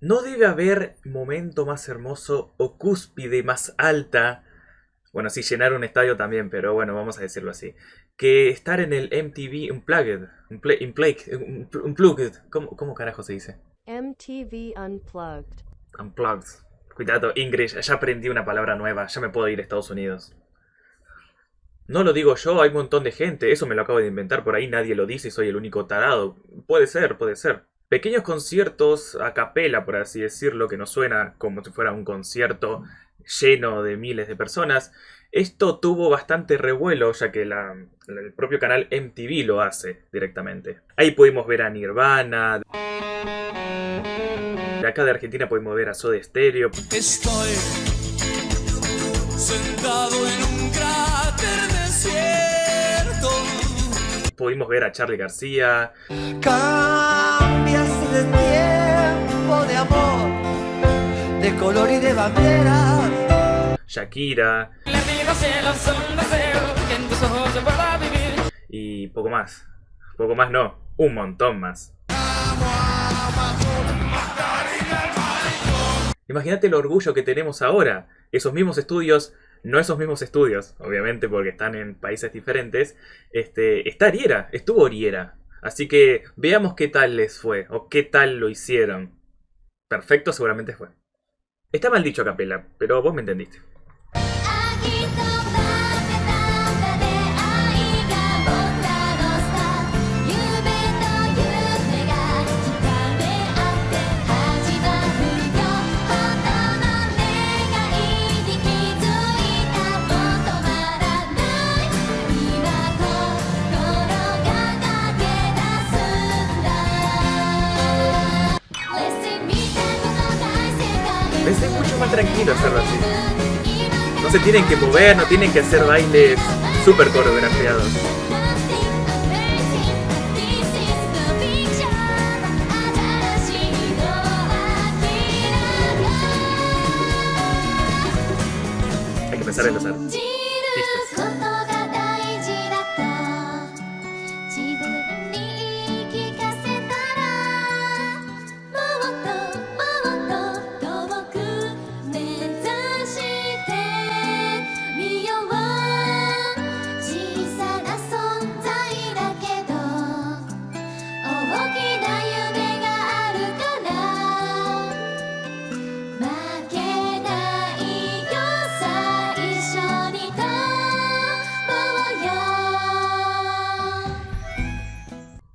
No debe haber momento más hermoso o cúspide más alta. Bueno, sí, llenar un estadio también, pero bueno, vamos a decirlo así. Que estar en el MTV Unplugged. Unplugged. Unplugged. ¿Cómo, ¿Cómo carajo se dice? MTV Unplugged. Unplugged. Cuidado, Ingrid, ya aprendí una palabra nueva. Ya me puedo ir a Estados Unidos. No lo digo yo, hay un montón de gente. Eso me lo acabo de inventar por ahí, nadie lo dice y soy el único tarado. Puede ser, puede ser. Pequeños conciertos a capela, por así decirlo, que no suena como si fuera un concierto lleno de miles de personas. Esto tuvo bastante revuelo, ya que la- el propio canal MTV lo hace directamente. Ahí pudimos ver a Nirvana. De acá de Argentina pudimos ver a Soda Stereo. Estoy sentado en un cráter desierto. Pudimos ver a Charlie García. Cambias de tiempo, de amor, de color y de bandera. Shakira y poco más. Poco más no, un montón más. Imagínate el orgullo que tenemos ahora. Esos mismos estudios, no esos mismos estudios, obviamente porque están en países diferentes. Este, está Ariera, estuvo Ariera. Así que veamos qué tal les fue o qué tal lo hicieron. Perfecto seguramente fue. Está mal dicho a capela, pero vos me entendiste.「界」Pensé mucho más tranquilo hacerlo así. No se tienen que mover, no tienen que hacer bailes súper coreografiados. Hay que pensar en los artistas.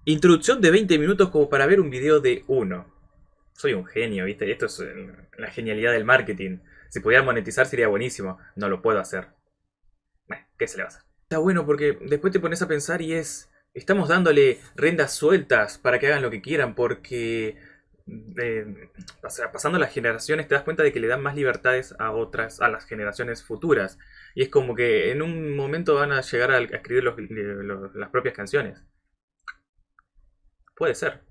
Introducción de 20 minutos como para ver un video de uno. Soy un genio, ¿viste? Esto es la genialidad del marketing. Si pudiera monetizar sería buenísimo. No lo puedo hacer. Bueno, ¿qué se le va a hacer? Está bueno porque después te pones a pensar y es... Estamos dándole rendas sueltas para que hagan lo que quieran porque... eh, pasando las generaciones te das cuenta de que le dan más libertades a otras, a las generaciones futuras. Y es como que en un momento van a llegar a, escribir las propias canciones. Puede ser.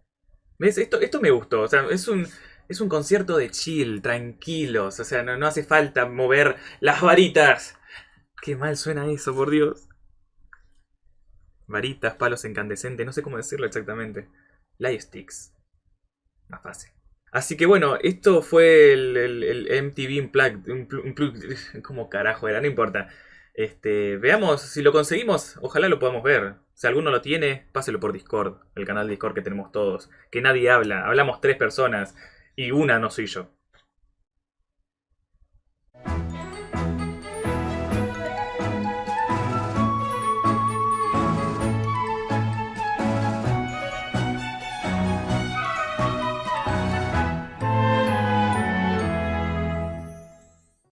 ¿Ves? Esto, esto me gustó. O sea, es un, es un concierto de chill, tranquilos. O sea, no, no hace falta mover las varitas. Qué mal suena eso, por Dios. Varitas, palos incandescentes, no sé cómo decirlo exactamente. Light sticks. Más fácil. Así que bueno, esto fue el, el- MTV Unplugged. Unplu- Unplugged- ¿Cómo carajo era? No importa. Este, veamos si lo conseguimos. Ojalá lo podamos ver. Si alguno lo tiene, páselo por Discord, el canal Discord que tenemos todos. Que nadie habla. Hablamos tres personas y una no soy yo.